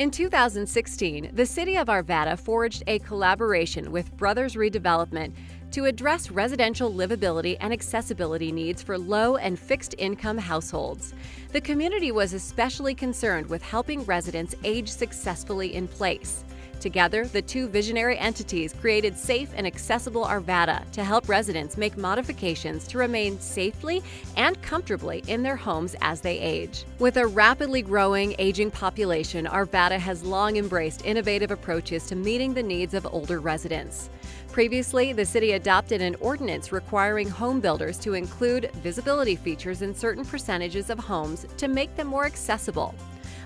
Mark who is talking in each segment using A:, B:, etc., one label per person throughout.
A: In 2016, the City of Arvada forged a collaboration with Brothers Redevelopment to address residential livability and accessibility needs for low and fixed income households. The community was especially concerned with helping residents age successfully in place. Together, the two visionary entities created Safe and Accessible Arvada to help residents make modifications to remain safely and comfortably in their homes as they age. With a rapidly growing aging population, Arvada has long embraced innovative approaches to meeting the needs of older residents. Previously, the city adopted an ordinance requiring home builders to include visitability features in certain percentages of homes to make them more accessible.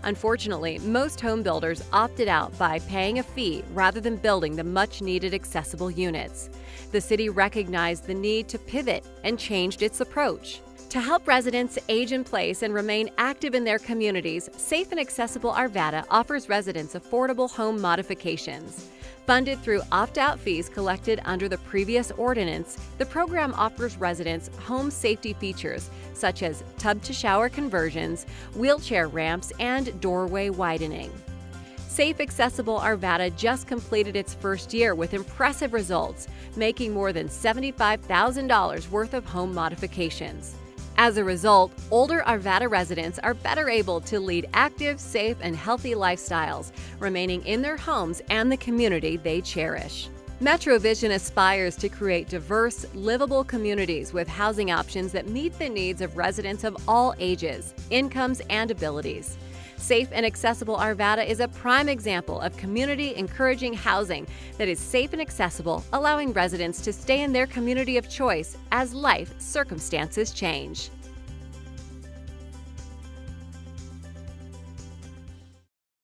A: Unfortunately, most home builders opted out by paying a fee rather than building the much needed accessible units. The city recognized the need to pivot and changed its approach. To help residents age in place and remain active in their communities, Safe and Accessible Arvada offers residents affordable home modifications. Funded through opt-out fees collected under the previous ordinance, the program offers residents home safety features such as tub-to-shower conversions, wheelchair ramps, and doorway widening. Safe Accessible Arvada just completed its first year with impressive results, making more than $75,000 worth of home modifications. As a result, older Arvada residents are better able to lead active, safe, and healthy lifestyles, remaining in their homes and the community they cherish. MetroVision aspires to create diverse, livable communities with housing options that meet the needs of residents of all ages, incomes, and abilities. Safe and accessible Arvada is a prime example of community encouraging housing that is safe and accessible, allowing residents to stay in their community of choice as life circumstances change.